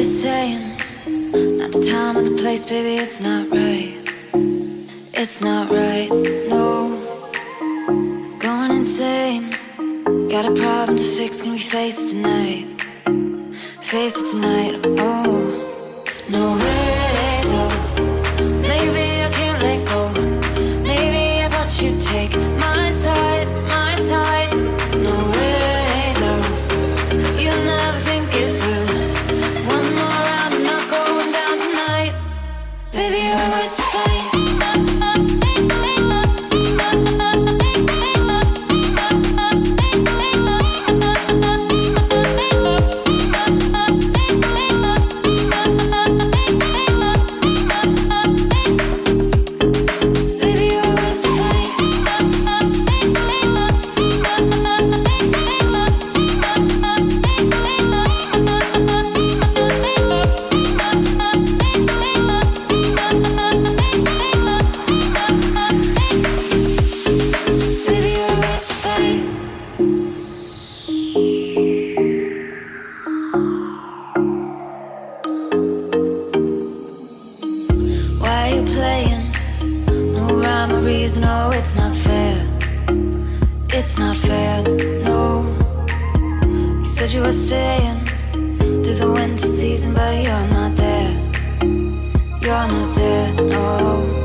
you're saying. Not the time or the place, baby, it's not right. It's not right, no. Going insane. Got a problem to fix, can we face it tonight? Face it tonight, oh No. way It's not fair, no. You said you were staying through the winter season, but you're not there. You're not there, no.